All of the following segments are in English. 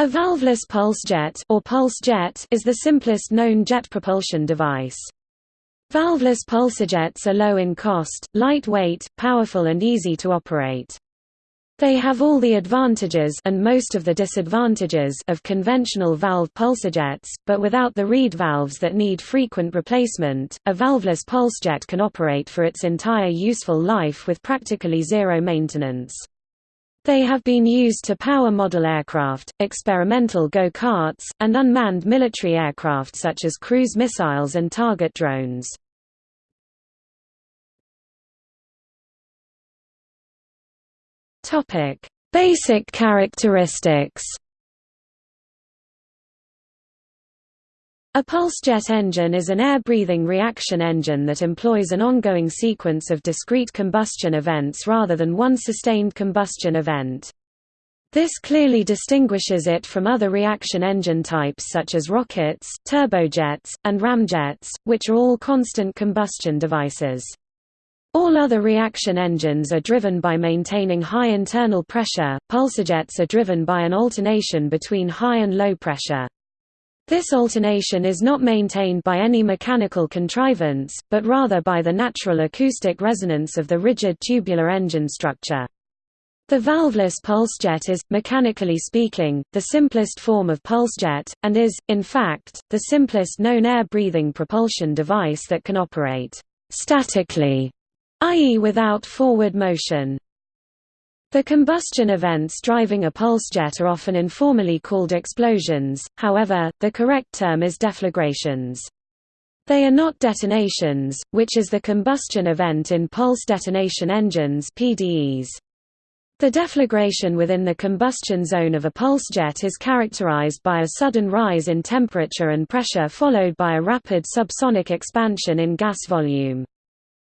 A valveless pulse jet, or pulse jet is the simplest known jet propulsion device. Valveless pulsejets are low in cost, lightweight, powerful and easy to operate. They have all the advantages and most of the disadvantages of conventional valve pulsejets, but without the reed valves that need frequent replacement. A valveless pulsejet can operate for its entire useful life with practically zero maintenance. They have been used to power model aircraft, experimental go-karts, and unmanned military aircraft such as cruise missiles and target drones. Basic characteristics A pulse jet engine is an air-breathing reaction engine that employs an ongoing sequence of discrete combustion events rather than one sustained combustion event. This clearly distinguishes it from other reaction engine types such as rockets, turbojets, and ramjets, which are all constant combustion devices. All other reaction engines are driven by maintaining high internal pressure, pulsejets are driven by an alternation between high and low pressure. This alternation is not maintained by any mechanical contrivance, but rather by the natural acoustic resonance of the rigid tubular engine structure. The valveless pulsejet is, mechanically speaking, the simplest form of pulsejet, and is, in fact, the simplest known air-breathing propulsion device that can operate statically, i.e. without forward motion. The combustion events driving a pulsejet are often informally called explosions, however, the correct term is deflagrations. They are not detonations, which is the combustion event in pulse detonation engines PDEs. The deflagration within the combustion zone of a pulsejet is characterized by a sudden rise in temperature and pressure followed by a rapid subsonic expansion in gas volume.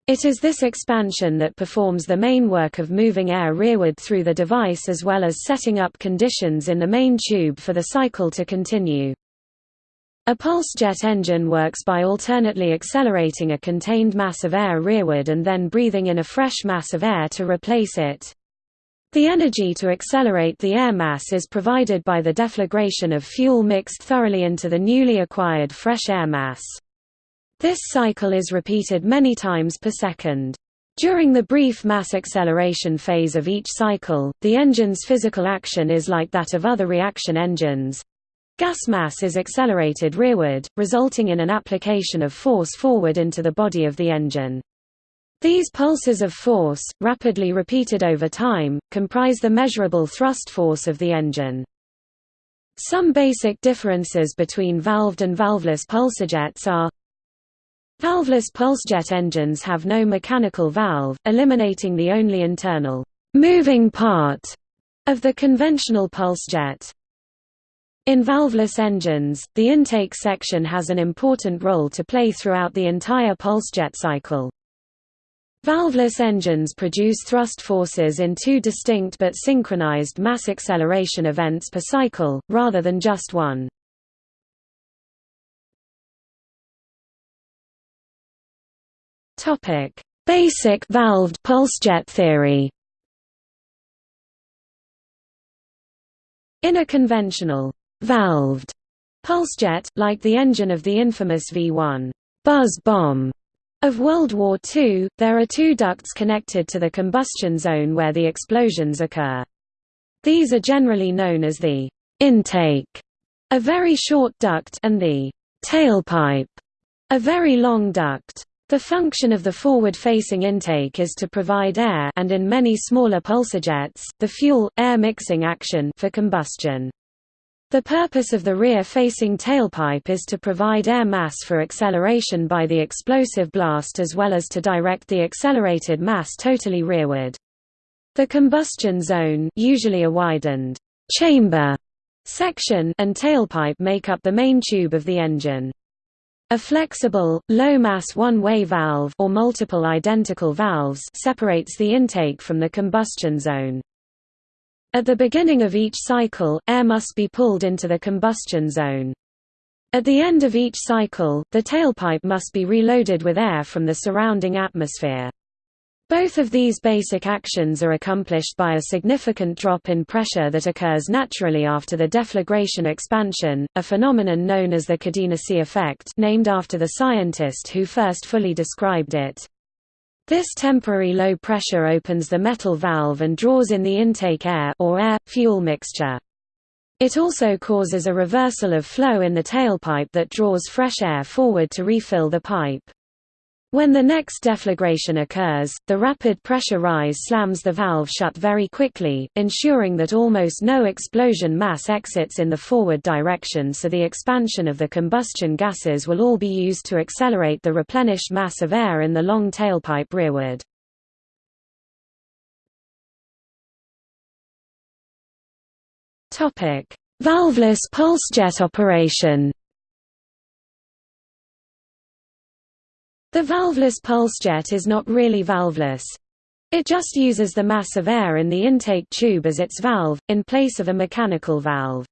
It is this expansion that performs the main work of moving air rearward through the device as well as setting up conditions in the main tube for the cycle to continue. A pulse jet engine works by alternately accelerating a contained mass of air rearward and then breathing in a fresh mass of air to replace it. The energy to accelerate the air mass is provided by the deflagration of fuel mixed thoroughly into the newly acquired fresh air mass. This cycle is repeated many times per second. During the brief mass acceleration phase of each cycle, the engine's physical action is like that of other reaction engines. Gas mass is accelerated rearward, resulting in an application of force forward into the body of the engine. These pulses of force, rapidly repeated over time, comprise the measurable thrust force of the engine. Some basic differences between valved and valveless pulsejets are Valveless pulsejet engines have no mechanical valve, eliminating the only internal moving part of the conventional pulsejet. In valveless engines, the intake section has an important role to play throughout the entire pulsejet cycle. Valveless engines produce thrust forces in two distinct but synchronized mass acceleration events per cycle, rather than just one. Topic: Basic valved pulsejet theory. In a conventional valved pulsejet, like the engine of the infamous V-1 buzz bomb of World War II, there are two ducts connected to the combustion zone where the explosions occur. These are generally known as the intake, a very short duct, and the tailpipe, a very long duct. The function of the forward-facing intake is to provide air and in many smaller pulsejets, the fuel-air mixing action for combustion. The purpose of the rear-facing tailpipe is to provide air mass for acceleration by the explosive blast as well as to direct the accelerated mass totally rearward. The combustion zone usually a widened chamber section and tailpipe make up the main tube of the engine. A flexible, low-mass one-way valve or multiple identical valves separates the intake from the combustion zone. At the beginning of each cycle, air must be pulled into the combustion zone. At the end of each cycle, the tailpipe must be reloaded with air from the surrounding atmosphere. Both of these basic actions are accomplished by a significant drop in pressure that occurs naturally after the deflagration expansion, a phenomenon known as the Kadenacy effect named after the scientist who first fully described it. This temporary low pressure opens the metal valve and draws in the intake air or air-fuel mixture. It also causes a reversal of flow in the tailpipe that draws fresh air forward to refill the pipe. When the next deflagration occurs, the rapid pressure rise slams the valve shut very quickly, ensuring that almost no explosion mass exits in the forward direction so the expansion of the combustion gases will all be used to accelerate the replenished mass of air in the long tailpipe rearward. Valveless pulsejet operation The valveless pulsejet is not really valveless. It just uses the mass of air in the intake tube as its valve, in place of a mechanical valve.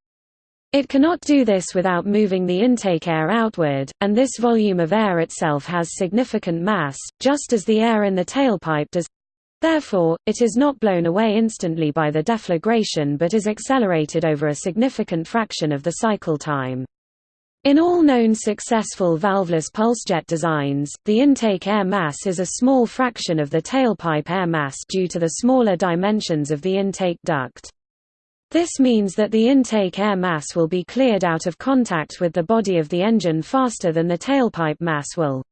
It cannot do this without moving the intake air outward, and this volume of air itself has significant mass, just as the air in the tailpipe does. Therefore, it is not blown away instantly by the deflagration but is accelerated over a significant fraction of the cycle time. In all known successful valveless pulsejet designs, the intake air mass is a small fraction of the tailpipe air mass due to the smaller dimensions of the intake duct. This means that the intake air mass will be cleared out of contact with the body of the engine faster than the tailpipe mass will.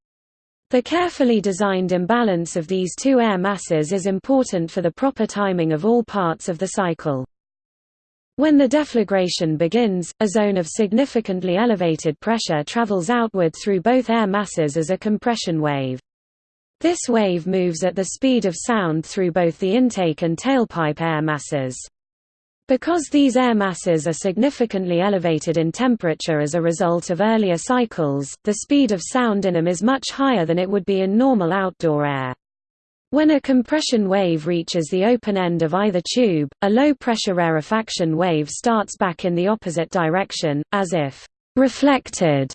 The carefully designed imbalance of these two air masses is important for the proper timing of all parts of the cycle. When the deflagration begins, a zone of significantly elevated pressure travels outward through both air masses as a compression wave. This wave moves at the speed of sound through both the intake and tailpipe air masses. Because these air masses are significantly elevated in temperature as a result of earlier cycles, the speed of sound in them is much higher than it would be in normal outdoor air. When a compression wave reaches the open end of either tube, a low-pressure rarefaction wave starts back in the opposite direction, as if «reflected»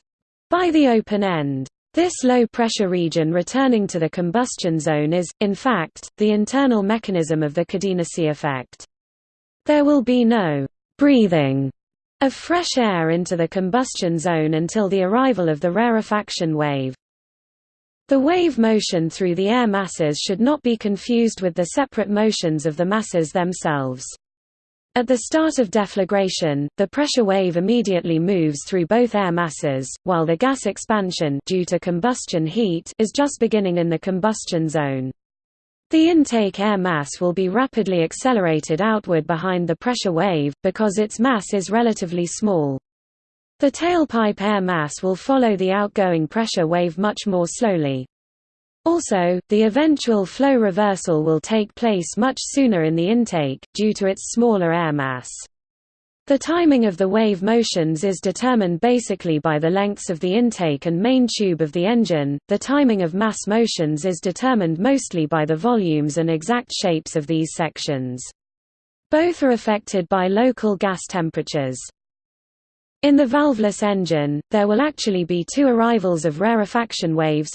by the open end. This low-pressure region returning to the combustion zone is, in fact, the internal mechanism of the Kadenacy effect. There will be no «breathing» of fresh air into the combustion zone until the arrival of the rarefaction wave. The wave motion through the air masses should not be confused with the separate motions of the masses themselves. At the start of deflagration, the pressure wave immediately moves through both air masses, while the gas expansion due to combustion heat is just beginning in the combustion zone. The intake air mass will be rapidly accelerated outward behind the pressure wave, because its mass is relatively small. The tailpipe air mass will follow the outgoing pressure wave much more slowly. Also, the eventual flow reversal will take place much sooner in the intake, due to its smaller air mass. The timing of the wave motions is determined basically by the lengths of the intake and main tube of the engine. The timing of mass motions is determined mostly by the volumes and exact shapes of these sections. Both are affected by local gas temperatures. In the valveless engine, there will actually be two arrivals of rarefaction waves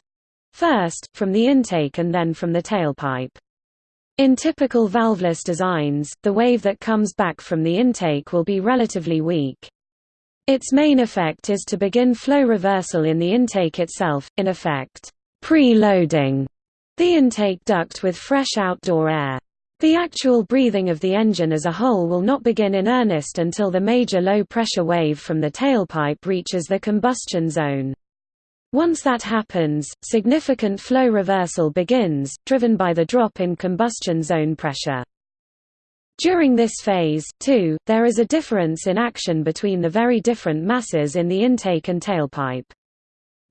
first, from the intake and then from the tailpipe. In typical valveless designs, the wave that comes back from the intake will be relatively weak. Its main effect is to begin flow reversal in the intake itself, in effect, pre-loading the intake duct with fresh outdoor air. The actual breathing of the engine as a whole will not begin in earnest until the major low-pressure wave from the tailpipe reaches the combustion zone. Once that happens, significant flow reversal begins, driven by the drop in combustion zone pressure. During this phase, too, there is a difference in action between the very different masses in the intake and tailpipe.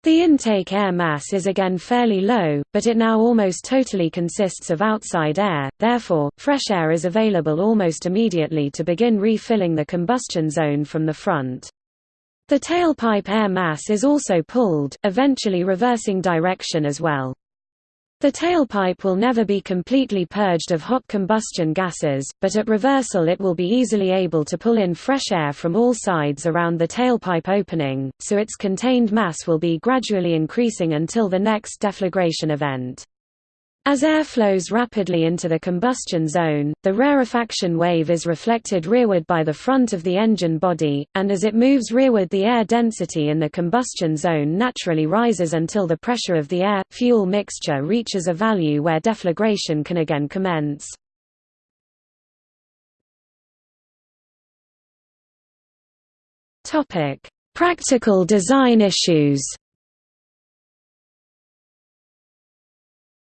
The intake air mass is again fairly low, but it now almost totally consists of outside air, therefore, fresh air is available almost immediately to begin refilling the combustion zone from the front. The tailpipe air mass is also pulled, eventually reversing direction as well. The tailpipe will never be completely purged of hot combustion gases, but at reversal it will be easily able to pull in fresh air from all sides around the tailpipe opening, so its contained mass will be gradually increasing until the next deflagration event. As air flows rapidly into the combustion zone, the rarefaction wave is reflected rearward by the front of the engine body, and as it moves rearward the air density in the combustion zone naturally rises until the pressure of the air-fuel mixture reaches a value where deflagration can again commence. Practical design issues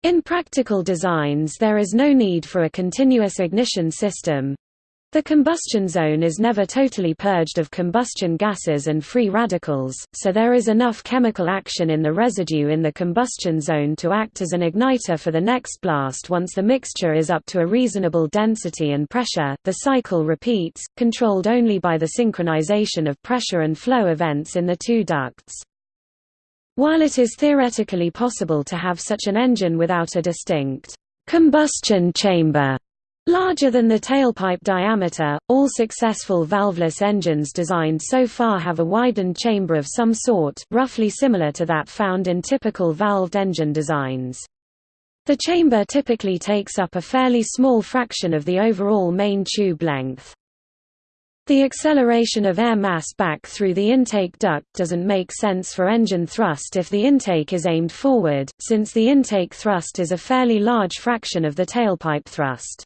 In practical designs there is no need for a continuous ignition system. The combustion zone is never totally purged of combustion gases and free radicals, so there is enough chemical action in the residue in the combustion zone to act as an igniter for the next blast once the mixture is up to a reasonable density and pressure. The cycle repeats, controlled only by the synchronization of pressure and flow events in the two ducts. While it is theoretically possible to have such an engine without a distinct combustion chamber larger than the tailpipe diameter, all successful valveless engines designed so far have a widened chamber of some sort roughly similar to that found in typical valved engine designs. The chamber typically takes up a fairly small fraction of the overall main tube length. The acceleration of air mass back through the intake duct doesn't make sense for engine thrust if the intake is aimed forward, since the intake thrust is a fairly large fraction of the tailpipe thrust.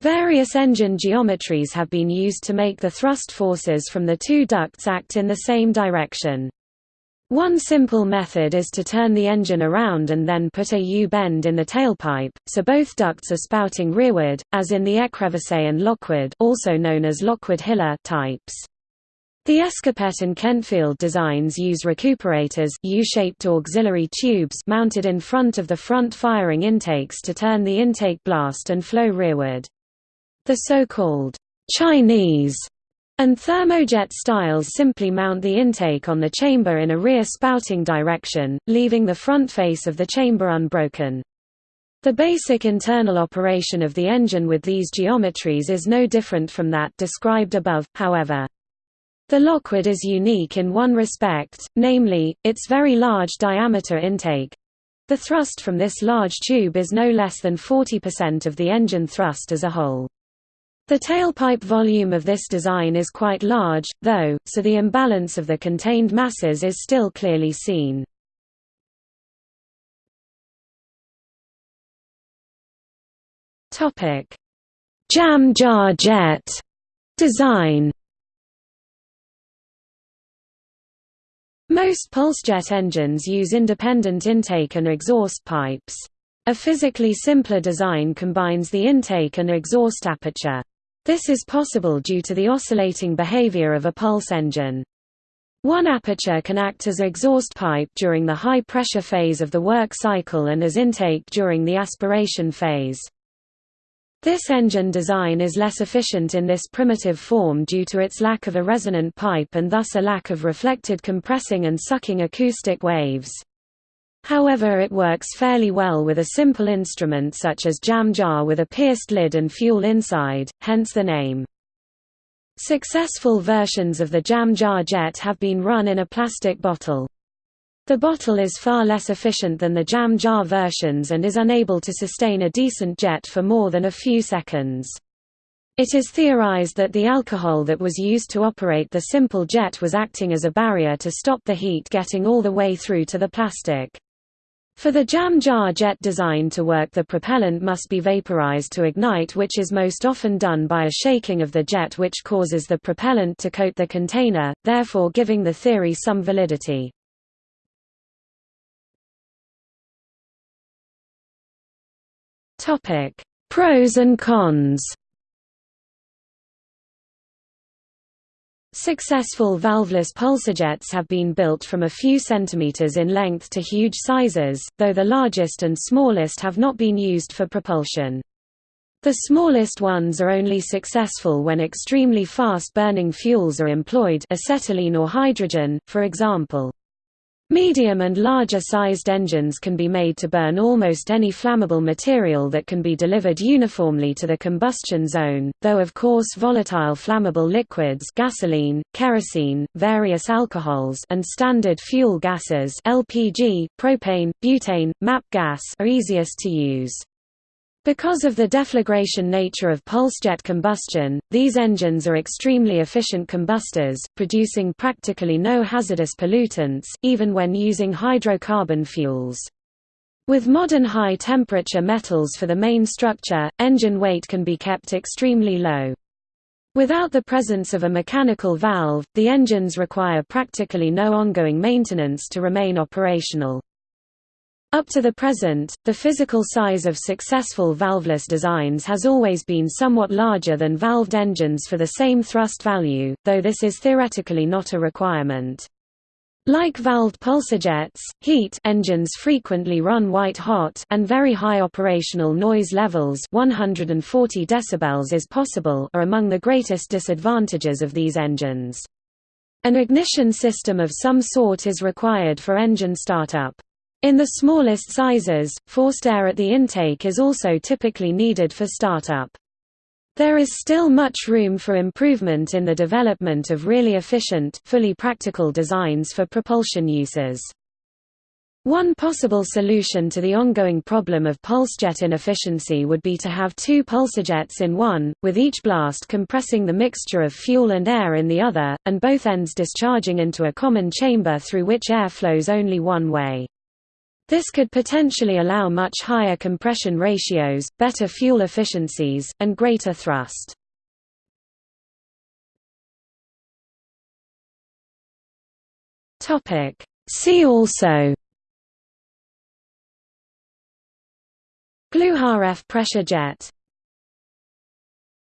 Various engine geometries have been used to make the thrust forces from the two ducts act in the same direction. One simple method is to turn the engine around and then put a U-bend in the tailpipe, so both ducts are spouting rearward, as in the Ecrevisse and Lockwood also known as Lockwood-Hiller types. The Escopette and Kentfield designs use recuperators U-shaped auxiliary tubes mounted in front of the front firing intakes to turn the intake blast and flow rearward. The so-called Chinese and thermojet styles simply mount the intake on the chamber in a rear spouting direction, leaving the front face of the chamber unbroken. The basic internal operation of the engine with these geometries is no different from that described above, however. The Lockwood is unique in one respect, namely, its very large diameter intake. The thrust from this large tube is no less than 40% of the engine thrust as a whole. The tailpipe volume of this design is quite large, though, so the imbalance of the contained masses is still clearly seen. Jam jar jet design Most pulsejet engines use independent intake and exhaust pipes. A physically simpler design combines the intake and exhaust aperture. This is possible due to the oscillating behavior of a pulse engine. One aperture can act as exhaust pipe during the high-pressure phase of the work cycle and as intake during the aspiration phase. This engine design is less efficient in this primitive form due to its lack of a resonant pipe and thus a lack of reflected compressing and sucking acoustic waves. However it works fairly well with a simple instrument such as jam jar with a pierced lid and fuel inside, hence the name. Successful versions of the jam jar jet have been run in a plastic bottle. The bottle is far less efficient than the jam jar versions and is unable to sustain a decent jet for more than a few seconds. It is theorized that the alcohol that was used to operate the simple jet was acting as a barrier to stop the heat getting all the way through to the plastic. For the jam jar jet design to work the propellant must be vaporized to ignite which is most often done by a shaking of the jet which causes the propellant to coat the container, therefore giving the theory some validity. Pros and cons Successful valveless pulsejets have been built from a few centimeters in length to huge sizes, though the largest and smallest have not been used for propulsion. The smallest ones are only successful when extremely fast-burning fuels are employed acetylene or hydrogen, for example. Medium and larger sized engines can be made to burn almost any flammable material that can be delivered uniformly to the combustion zone, though of course volatile flammable liquids gasoline, kerosene, various alcohols and standard fuel gases LPG, propane, butane, MAP gas are easiest to use. Because of the deflagration nature of pulse-jet combustion, these engines are extremely efficient combustors, producing practically no hazardous pollutants, even when using hydrocarbon fuels. With modern high-temperature metals for the main structure, engine weight can be kept extremely low. Without the presence of a mechanical valve, the engines require practically no ongoing maintenance to remain operational. Up to the present, the physical size of successful valveless designs has always been somewhat larger than valved engines for the same thrust value, though this is theoretically not a requirement. Like valved pulsarjets, heat engines frequently run white-hot and very high operational noise levels 140 decibels is possible are among the greatest disadvantages of these engines. An ignition system of some sort is required for engine startup. In the smallest sizes, forced air at the intake is also typically needed for startup. There is still much room for improvement in the development of really efficient, fully practical designs for propulsion uses. One possible solution to the ongoing problem of pulsejet inefficiency would be to have two pulsarjets in one, with each blast compressing the mixture of fuel and air in the other, and both ends discharging into a common chamber through which air flows only one way. This could potentially allow much higher compression ratios, better fuel efficiencies, and greater thrust. See also Gluhareff pressure jet